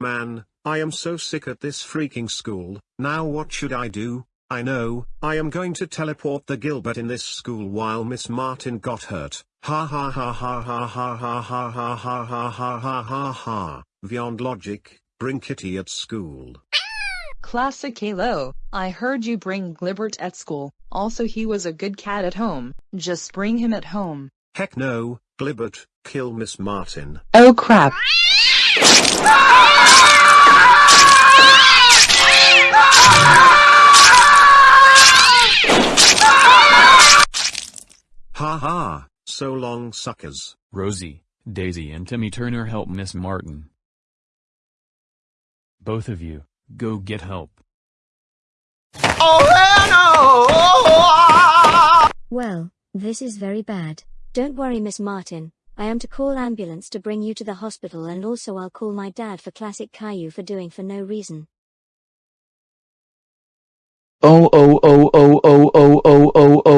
Man, I am so sick at this freaking school, now what should I do? I know, I am going to teleport the Gilbert in this school while Miss Martin got hurt. Ha ha ha ha ha ha ha ha ha ha ha ha ha ha ha. Beyond logic, bring Kitty at school. Classic Halo, I heard you bring Gilbert at school, also he was a good cat at home, just bring him at home. Heck no, Gilbert, kill Miss Martin. Oh crap. Ha ha, so long suckers. Rosie, Daisy and Timmy Turner help Miss Martin. Both of you, go get help. Oh, Well, this is very bad. Don't worry Miss Martin, I am to call ambulance to bring you to the hospital and also I'll call my dad for classic Caillou for doing for no reason. Oh oh oh oh oh oh oh oh oh oh oh